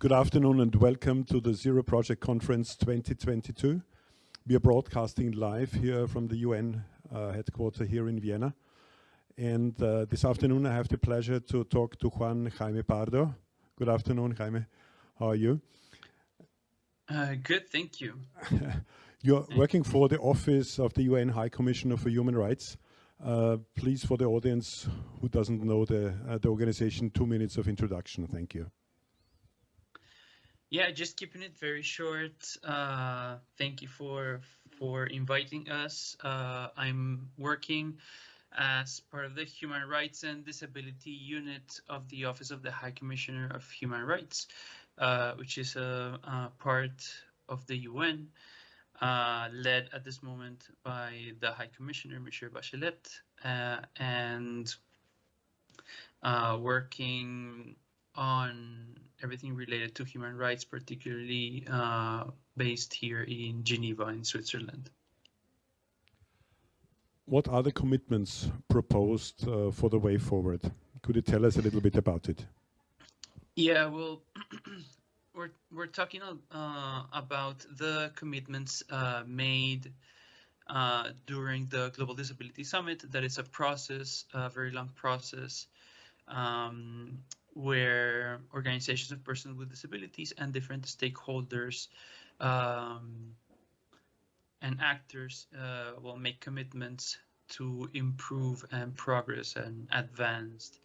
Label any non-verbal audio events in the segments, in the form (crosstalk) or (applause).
Good afternoon and welcome to the Zero Project Conference 2022. We are broadcasting live here from the UN uh, headquarters here in Vienna. And uh, this afternoon I have the pleasure to talk to Juan Jaime Pardo. Good afternoon, Jaime. How are you? Uh, good, thank you. (laughs) You're working for the Office of the UN High Commissioner for Human Rights. Please, for the audience who doesn't know the organization, two minutes of introduction. Thank you. Yeah, just keeping it very short. Uh, thank you for for inviting us. Uh, I'm working as part of the Human Rights and Disability Unit of the Office of the High Commissioner of Human Rights, uh, which is a part of the UN, led at this moment by the High Commissioner, Michelle Bachelet, and working on everything related to human rights, particularly uh, based here in Geneva, in Switzerland. What are the commitments proposed uh, for the way forward? Could you tell us a little bit about it? Yeah, well, (clears throat) we're we're talking uh, about the commitments made during the Global Disability Summit. That is a process, a very long process, Um, where organizations of persons with disabilities and different stakeholders um, and actors uh, will make commitments to improve and progress and advance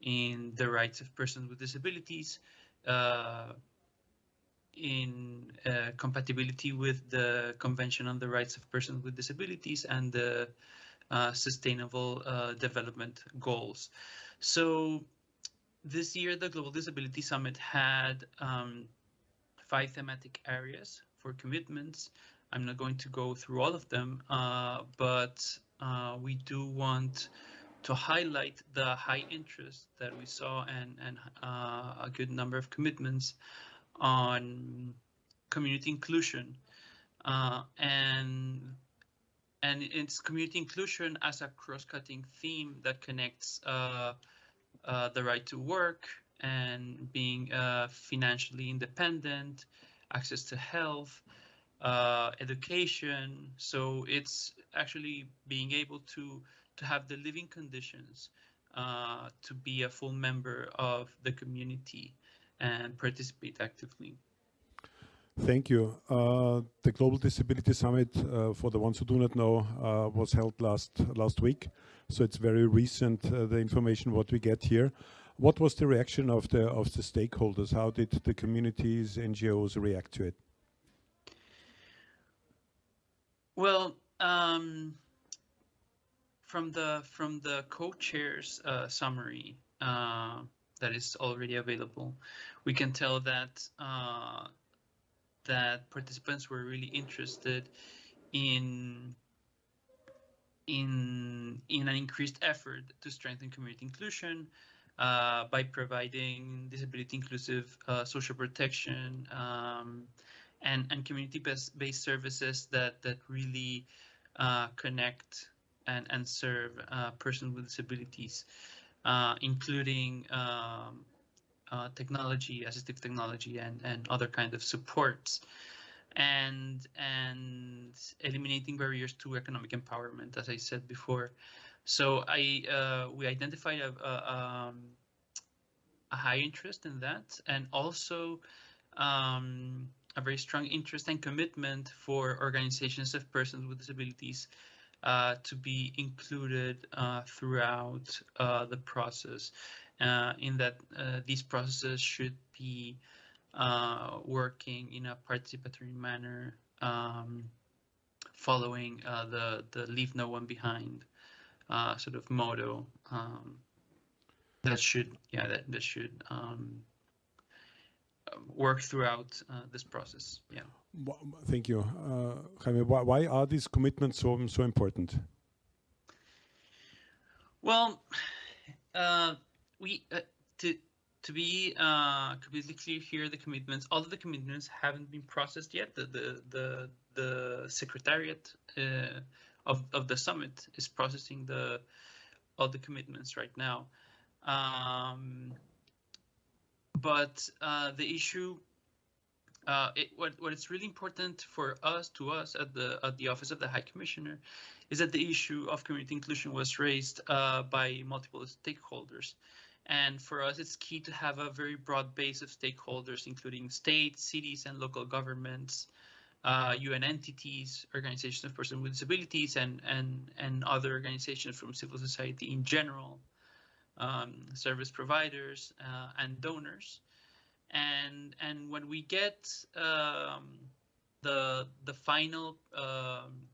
in the rights of persons with disabilities uh, in uh, compatibility with the Convention on the Rights of Persons with Disabilities and the Uh, sustainable uh, Development Goals. So this year, the Global Disability Summit had um, five thematic areas for commitments. I'm not going to go through all of them, uh, but we do want to highlight the high interest that we saw and and a good number of commitments on community inclusion. And it's community inclusion as a cross-cutting theme that connects uh, uh, the right to work and being uh, financially independent, access to health, education. So it's actually being able to to have the living conditions to be a full member of the community and participate actively. Thank you. Uh, the Global Disability Summit, uh, for the ones who do not know, uh, was held last last week, so it's very recent, the information what we get here. What was the reaction of the of the stakeholders? How did the communities, NGOs react to it? Well, um, from the from the co-chair's summary that is already available, we can tell that participants were really interested in in an increased effort to strengthen community inclusion uh, by providing disability-inclusive uh, social protection um, and and community-based services that that really uh, connect and serve persons with disabilities, including um, Uh, technology, assistive technology and and other kind of supports, and and eliminating barriers to economic empowerment, as I said before. So I uh, we identified a um, high interest in that and also um, a very strong interest and commitment for organizations of persons with disabilities uh, to be included uh, throughout the process Uh, in that uh, these processes should be uh, working in a participatory manner um, following the the Leave No One Behind sort of motto um, that should yeah that, that should um, work throughout this process. Yeah. Thank you. Jaime, why are these commitments so so important? Well, to to be completely clear here, the commitments, all of the commitments haven't been processed yet. The the the, the secretariat of of the summit is processing the all the commitments right now. but uh, the issue, uh, it, what what is really important for us to us at the at the office of the High Commissioner, is that the issue of community inclusion was raised uh, by multiple stakeholders. And for us, it's key to have a very broad base of stakeholders, including states, cities, and local governments, uh, UN entities, organizations of persons with disabilities, and, and, and other organizations from civil society in general, um, service providers, uh, and donors. And, and when we get um, the, the final um,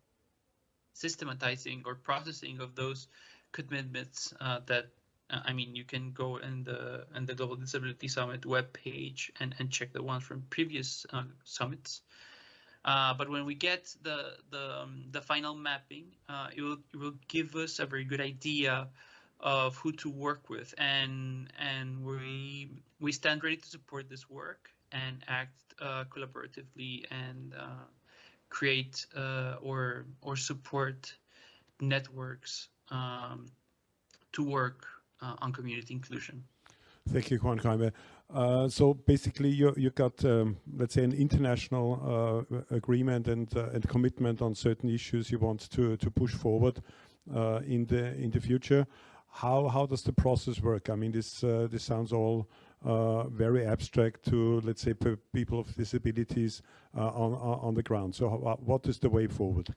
systematizing or processing of those commitments uh, that I mean, you can go in the in the Global Disability Summit webpage and, and check the ones from previous uh, summits. Uh, but when we get the the um, the final mapping, uh, it will it will give us a very good idea of who to work with, and and we we stand ready to support this work and act uh, collaboratively and uh, create or or support networks um, to work uh, on community inclusion. Thank you, Juan Jaime. Uh, so basically, you you got um, let's say an international uh, agreement and uh, and commitment on certain issues you want to to push forward uh, in the in the future. How how does the process work? I mean, this uh, this sounds all very abstract to let's say people of disabilities on on the ground. So what is the way forward?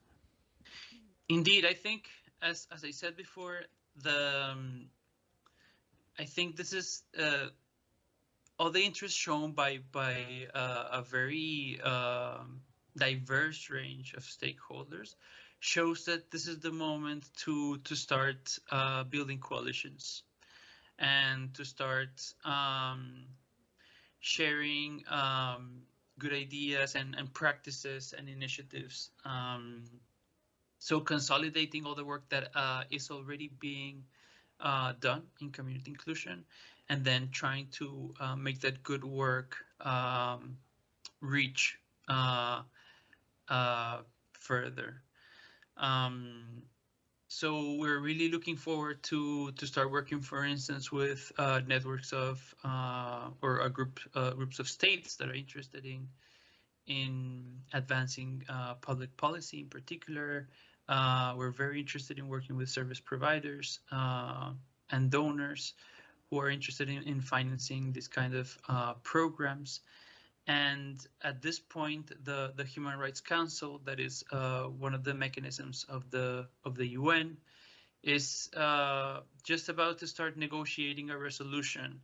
Indeed, I think as as I said before, the um, I think this is uh, all the interest shown by by uh, a very um, diverse range of stakeholders shows that this is the moment to to start uh, building coalitions and to start um, sharing um, good ideas and, and practices and initiatives. Um, so consolidating all the work that uh, is already being uh, done in community inclusion and then trying to uh, make that good work um, reach uh, uh further. Um, so we're really looking forward to to start working, for instance, with uh, networks of uh, or a group groups of states that are interested in in advancing public policy in particular, uh, we're very interested in working with service providers uh, and donors who are interested in, in financing this kind of uh, programs. And at this point, the, the Human Rights Council, that is uh, one of the mechanisms of the of the UN, is uh, just about to start negotiating a resolution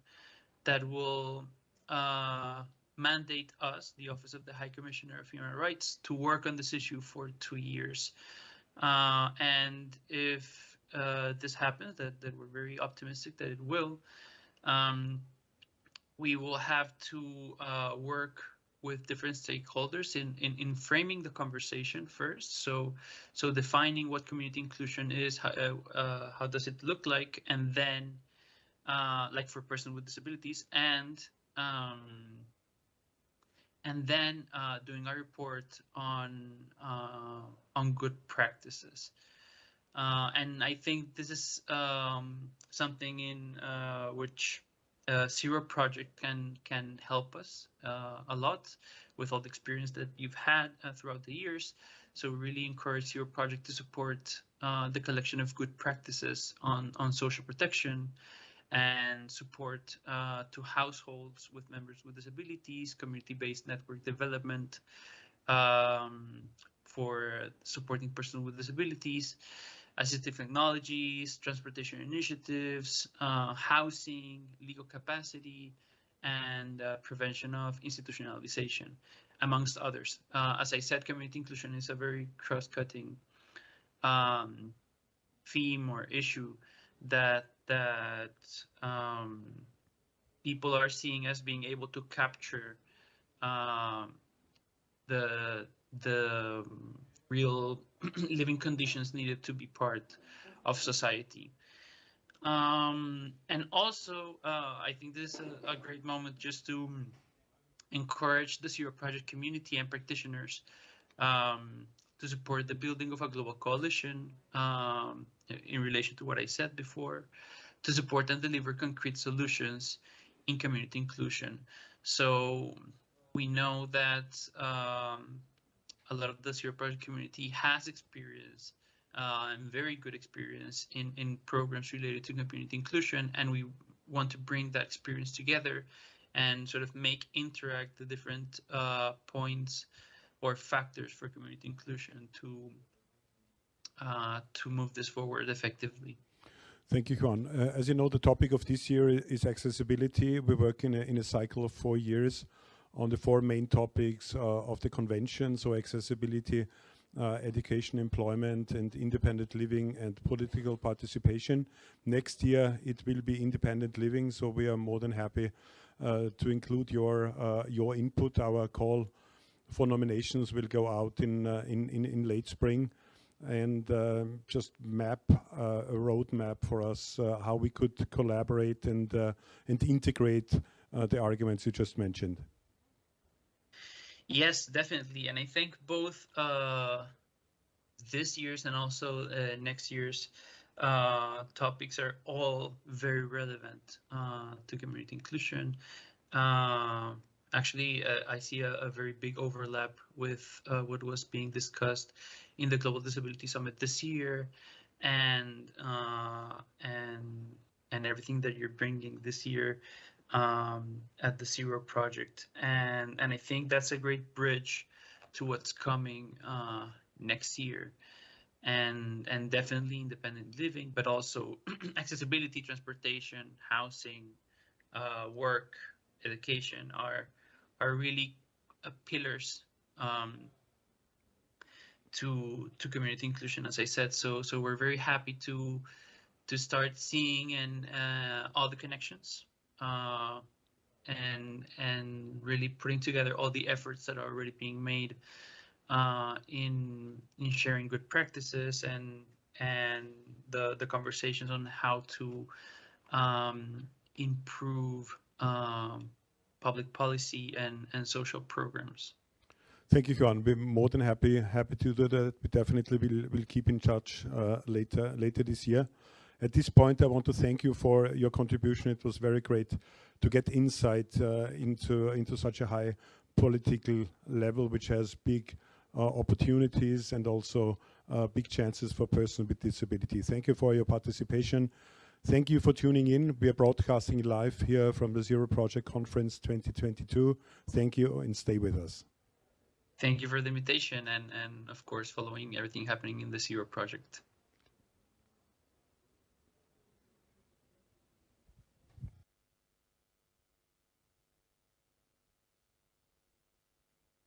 that will uh, mandate us, the Office of the High Commissioner of Human Rights, to work on this issue for two years. Uh, and if uh, this happens, that, that we're very optimistic that it will, um, we will have to uh, work with different stakeholders in, in, in framing the conversation first. So, so defining what community inclusion is, how, uh, uh, how does it look like, and then, uh, like for person with disabilities, and um, and then uh, doing a report on uh, on good practices. Uh, and I think this is um, something in uh, which uh, Zero Project can can help us uh, a lot with all the experience that you've had throughout the years. So really encourage Zero Project to support the collection of good practices on on social protection and support uh, to households with members with disabilities, community-based network development um, for supporting persons with disabilities, assistive technologies, transportation initiatives, uh, housing, legal capacity, and uh, prevention of institutionalization, amongst others. Uh, as I said, community inclusion is a very cross-cutting um, theme or issue that that um, people are seeing as being able to capture um, the the real (clears throat) living conditions needed to be part of society. Um, and also, uh, I think this is a, a, great moment just to encourage the Zero Project community and practitioners um, to support the building of a global coalition um, in relation to what I said before, to support and deliver concrete solutions in community inclusion. So we know that um, a lot of the Zero Project community has experience uh, and very good experience in, in programs related to community inclusion, and we want to bring that experience together and sort of make interact the different uh, points or factors for community inclusion to uh, to move this forward effectively. Thank you, Juan. Uh, as you know, the topic of this year is accessibility. We work in a, in a cycle of four years on the four main topics uh, of the convention, so accessibility, uh, education, employment, and independent living and political participation. Next year, it will be independent living, so we are more than happy uh, to include your uh, your input. Our call for nominations will go out in uh, in, in, in late spring and uh, just map uh, a roadmap for us uh, how we could collaborate and and integrate the arguments you just mentioned. Yes, definitely, and I think both this year's and also next year's uh, topics are all very relevant uh, to community inclusion. Uh, actually, I see a, a, very big overlap with what was being discussed in the Global Disability Summit this year, and uh, and and everything that you're bringing this year um, at the Zero Project, and and I think that's a great bridge to what's coming uh, next year, and and definitely independent living, but also (clears throat) accessibility, transportation, housing, uh, work, education are are really uh, pillars um, to to community inclusion, as I said. So so we're very happy to to start seeing and uh, all the connections uh, and and really putting together all the efforts that are already being made uh, in in sharing good practices and and the the conversations on how to um, improve um, public policy and and social programs. Thank you, Juan. We're more than happy happy to do that. We definitely will will keep in touch uh, later later this year. At this point, I want to thank you for your contribution. It was very great to get insight uh, into into such a high political level, which has big uh, opportunities and also uh, big chances for persons with disability. Thank you for your participation. Thank you for tuning in. We are broadcasting live here from the Zero Project Conference 2022. Thank you and stay with us thank you for the invitation and and of course following everything happening in the Zero project.